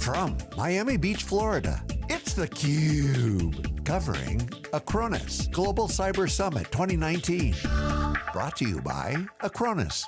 From Miami Beach, Florida, it's theCUBE. Covering Acronis Global Cyber Summit 2019. Brought to you by Acronis.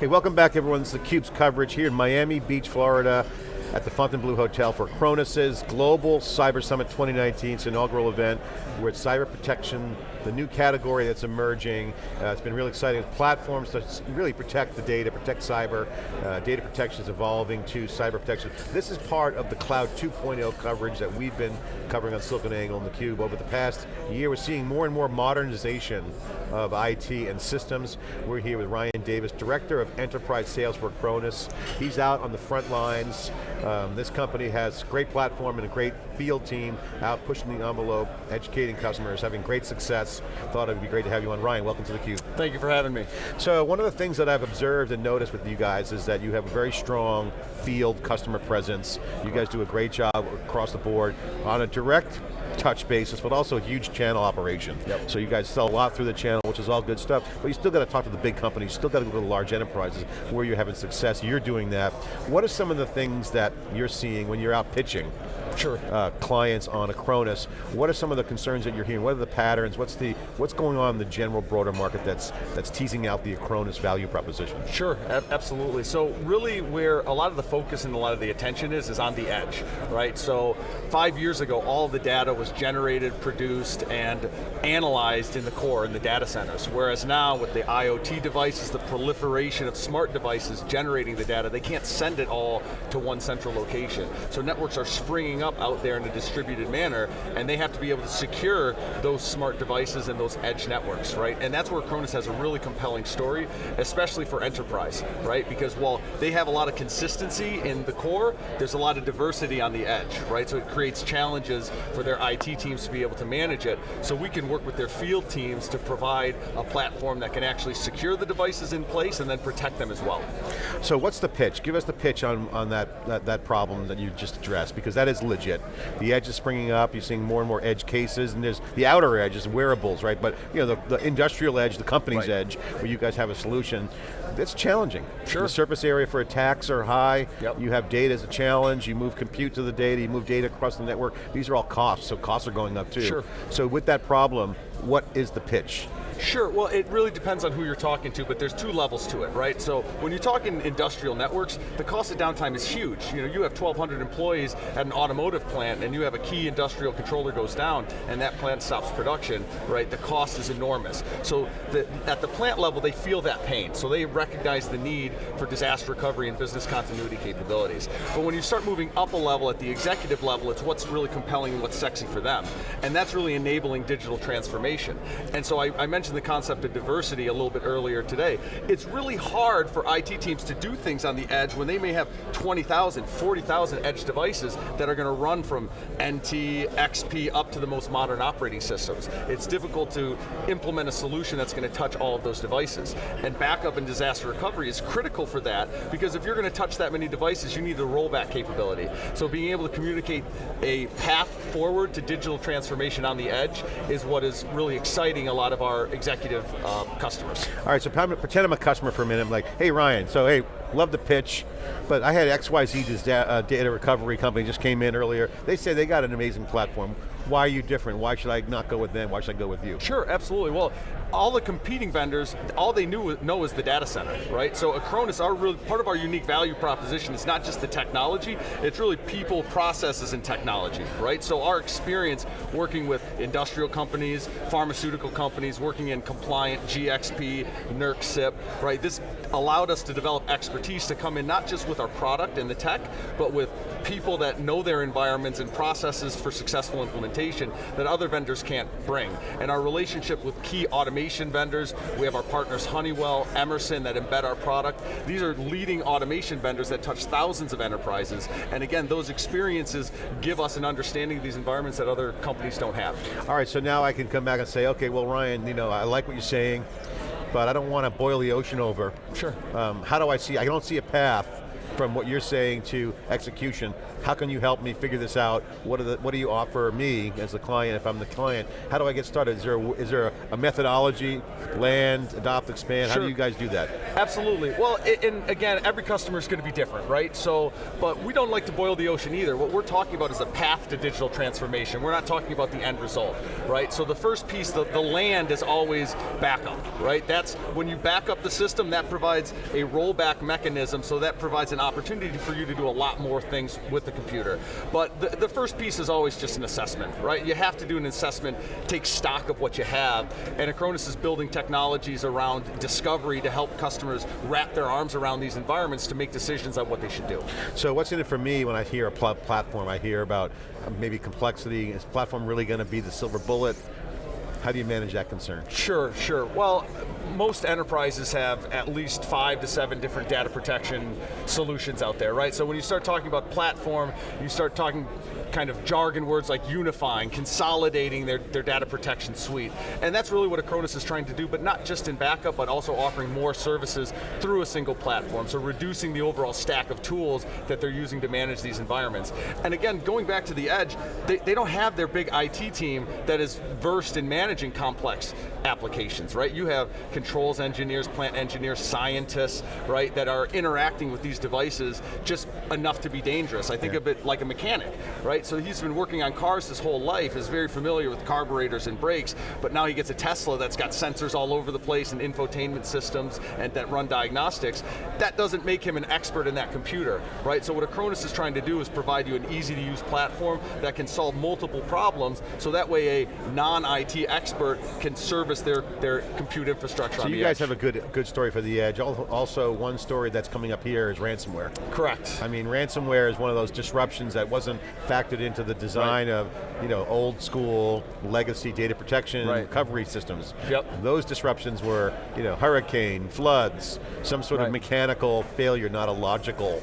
Hey, welcome back everyone. This is theCUBE's coverage here in Miami Beach, Florida at the Fontainebleau Hotel for Acronis's Global Cyber Summit 2019. It's inaugural event where cyber protection, the new category that's emerging. Uh, it's been really exciting. Platforms to really protect the data, protect cyber. Uh, data protection is evolving to cyber protection. This is part of the Cloud 2.0 coverage that we've been covering on SiliconANGLE and theCUBE over the past year. We're seeing more and more modernization of IT and systems. We're here with Ryan Davis, Director of Enterprise Sales for Acronis. He's out on the front lines. Um, this company has great platform and a great field team out pushing the envelope, educating customers, having great success. Thought it would be great to have you on. Ryan, welcome to theCUBE. Thank you for having me. So one of the things that I've observed and noticed with you guys is that you have a very strong field customer presence. You guys do a great job across the board on a direct touch basis, but also a huge channel operation. Yep. So you guys sell a lot through the channel, which is all good stuff, but you still got to talk to the big companies, you still got to go to the large enterprises where you're having success, you're doing that. What are some of the things that you're seeing when you're out pitching sure. uh, clients on Acronis. What are some of the concerns that you're hearing? What are the patterns? What's the what's going on in the general broader market that's that's teasing out the Acronis value proposition? Sure, absolutely. So really where a lot of the focus and a lot of the attention is, is on the edge, right? So five years ago, all the data was generated, produced, and analyzed in the core, in the data centers. Whereas now with the IoT devices, the proliferation of smart devices generating the data, they can't send it all to one central location. So networks are springing up out there in a distributed manner, and they have to be able to secure those smart devices and those edge networks, right? And that's where Acronis has a really compelling story, especially for enterprise, right? Because while they have a lot of consistency in the core, there's a lot of diversity on the edge, right? So it creates challenges for their IT teams to be able to manage it. So we can work with their field teams to provide a platform that can actually secure the devices in place and then protect them as well. So what's the pitch? Give us the pitch on, on that, that, that problem that you just addressed, because that is legit. The edge is springing up, you're seeing more and more edge cases, and there's the outer edge is wearables, right? But you know, the, the industrial edge, the company's right. edge, where you guys have a solution, it's challenging. Sure. The surface area for attacks are high, yep. you have data as a challenge, you move compute to the data, you move data across the network, these are all costs, so costs are going up too. Sure. So with that problem, what is the pitch? Sure, well it really depends on who you're talking to, but there's two levels to it, right? So when you're talking industrial networks, the cost of downtime is huge. You know, you have 1,200 employees at an automotive plant and you have a key industrial controller goes down and that plant stops production, right? The cost is enormous. So the, at the plant level, they feel that pain. So they recognize the need for disaster recovery and business continuity capabilities. But when you start moving up a level at the executive level, it's what's really compelling and what's sexy for them. And that's really enabling digital transformation. And so I, I mentioned mentioned the concept of diversity a little bit earlier today. It's really hard for IT teams to do things on the edge when they may have 20,000, 40,000 edge devices that are going to run from NT, XP, up to the most modern operating systems. It's difficult to implement a solution that's going to touch all of those devices. And backup and disaster recovery is critical for that, because if you're going to touch that many devices, you need the rollback capability. So being able to communicate a path forward to digital transformation on the edge is what is really exciting a lot of our executive uh, customers. All right, so pretend I'm a customer for a minute. I'm like, hey Ryan, so hey, love the pitch, but I had XYZ, uh, data recovery company just came in earlier. They say they got an amazing platform. Why are you different? Why should I not go with them? Why should I go with you? Sure, absolutely. Well, all the competing vendors, all they knew know is the data center, right? So Acronis, our really, part of our unique value proposition is not just the technology, it's really people, processes, and technology, right? So our experience working with industrial companies, pharmaceutical companies, working in compliant GXP, NERC CIP, right? This allowed us to develop expertise to come in not just with our product and the tech, but with people that know their environments and processes for successful implementation that other vendors can't bring. And our relationship with key automation vendors, we have our partners Honeywell, Emerson that embed our product. These are leading automation vendors that touch thousands of enterprises. And again, those experiences give us an understanding of these environments that other companies don't have. All right, so now I can come back and say, okay, well Ryan, you know, I like what you're saying, but I don't want to boil the ocean over. Sure. Um, how do I see, I don't see a path from what you're saying to execution. How can you help me figure this out? What, the, what do you offer me as the client if I'm the client? How do I get started? Is there a, is there a methodology, land, adopt, expand? Sure. How do you guys do that? Absolutely. Well, it, and again, every customer is going to be different, right? So, but we don't like to boil the ocean either. What we're talking about is a path to digital transformation. We're not talking about the end result, right? So the first piece, the, the land is always backup, right? That's when you back up the system, that provides a rollback mechanism, so that provides an opportunity for you to do a lot more things with the computer. But the, the first piece is always just an assessment, right? You have to do an assessment, take stock of what you have, and Acronis is building technologies around discovery to help customers wrap their arms around these environments to make decisions on what they should do. So what's in it for me when I hear a pl platform? I hear about uh, maybe complexity. Is platform really going to be the silver bullet? How do you manage that concern? Sure, sure. Well, most enterprises have at least five to seven different data protection solutions out there, right? So when you start talking about platform, you start talking kind of jargon words like unifying, consolidating their, their data protection suite. And that's really what Acronis is trying to do, but not just in backup, but also offering more services through a single platform. So reducing the overall stack of tools that they're using to manage these environments. And again, going back to the edge, they, they don't have their big IT team that is versed in managing complex applications, right? You have controls engineers, plant engineers, scientists, right, that are interacting with these devices just enough to be dangerous. I think yeah. of it like a mechanic, right? So he's been working on cars his whole life, is very familiar with carburetors and brakes, but now he gets a Tesla that's got sensors all over the place and infotainment systems and that run diagnostics. That doesn't make him an expert in that computer, right? So what Acronis is trying to do is provide you an easy to use platform that can solve multiple problems, so that way a non-IT expert can service their, their compute infrastructure So you guys edge. have a good, good story for the edge. Also, one story that's coming up here is ransomware. Correct. I mean, ransomware is one of those disruptions that wasn't factored into the design right. of you know, old school legacy data protection right. recovery systems. Yep. Those disruptions were you know, hurricane, floods, some sort right. of mechanical failure, not a logical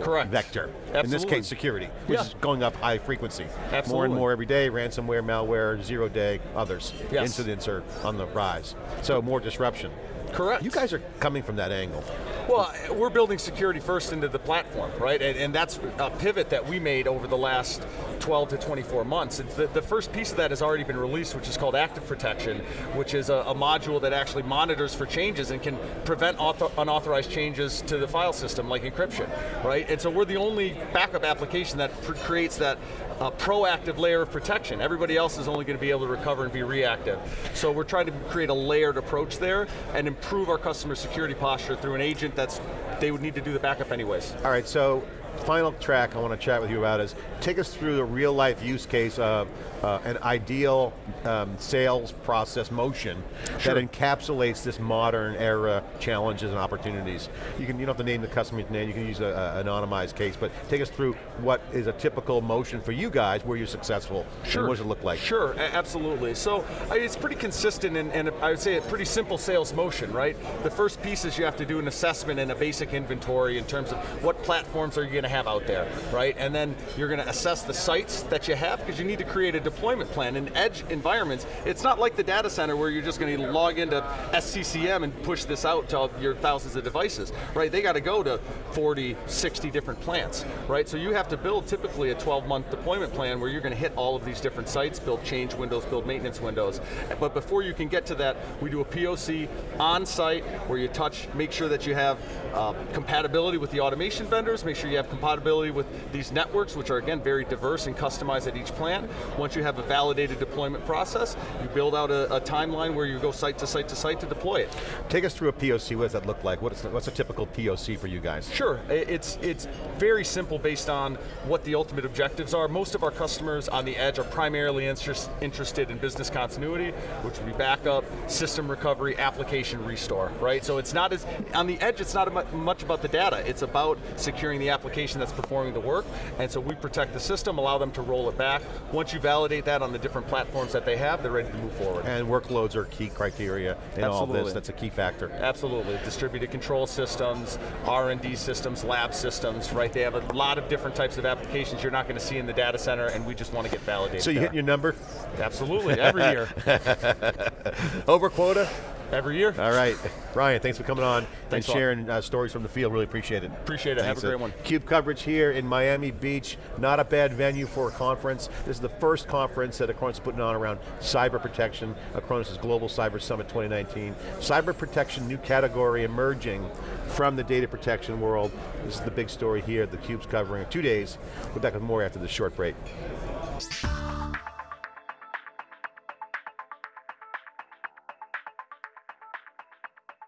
Correct. vector. Absolutely. In this case, security, which yeah. is going up high frequency. Absolutely. More and more every day, ransomware, malware, zero day, others. Yes. Incidents are on the rise. So more disruption. Correct. You guys are coming from that angle. Well, we're building security first into the platform, right? And, and, that's a pivot that we made over the last 12 to 24 months. The, the, first piece of that has already been released, which is called Active Protection, which is a, a module that actually monitors for changes and can prevent unauthorized changes to the file system, like encryption, right? And so we're the only backup application that creates that uh, proactive layer of protection. Everybody else is only going to be able to recover and be reactive. So we're trying to create a layered approach there and improve our customer security posture through an agent that's, they would need to do the backup anyways. All right, so final track I want to chat with you about is, take us through the real life use case of uh, an ideal um, sales process motion sure. that encapsulates this modern era challenges and opportunities. You can you don't have to name the customer's name, you can use an anonymized case, but take us through what is a typical motion for you guys where you're successful, sure. what does it look like? Sure, absolutely. So it's pretty consistent and, and I would say a pretty simple sales motion, right? The first piece is you have to do an assessment and a basic inventory in terms of what platforms are you going to have out there, right? And then you're going to assess the sites that you have because you need to create a deployment plan. In edge environments, it's not like the data center where you're just going to log into SCCM and push this out to your thousands of devices, right? They got to go to 40, 60 different plants, right? So you have to build typically a 12 month deployment plan where you're going to hit all of these different sites, build change windows, build maintenance windows. But before you can get to that, we do a POC on site where you touch, make sure that you have uh, compatibility with the automation vendors, make sure you have compatibility with these networks, which are again very diverse and customized at each plant. Once you have a validated deployment process, you build out a, a timeline where you go site to site to site to deploy it. Take us through a POC, what does that look like? What is, what's a typical POC for you guys? Sure, it's, it's very simple based on what the ultimate objectives are. Most of our customers on the edge are primarily interest, interested in business continuity, which would be backup, system recovery, application restore, right? So it's not as, on the edge it's not much about the data, it's about securing the application that's performing the work, and so we protect the system, allow them to roll it back. Once you validate that on the different platforms that they have, they're ready to move forward. And workloads are key criteria in Absolutely. all this, that's a key factor. Absolutely, distributed control systems, R&D systems, lab systems, right? They have a lot of different types of applications you're not going to see in the data center, and we just want to get validated So you there. hit your number? Absolutely, every year. Over quota? Every year. All right, Brian, thanks for coming on Thanks and sharing uh, stories from the field. Really appreciate it. Appreciate it. Have a great one. Cube coverage here in Miami Beach. Not a bad venue for a conference. This is the first conference that Acronis is putting on around cyber protection. Acronis' Global Cyber Summit 2019. Cyber protection, new category emerging from the data protection world. This is the big story here. The Cube's covering two days. We're back with more after this short break.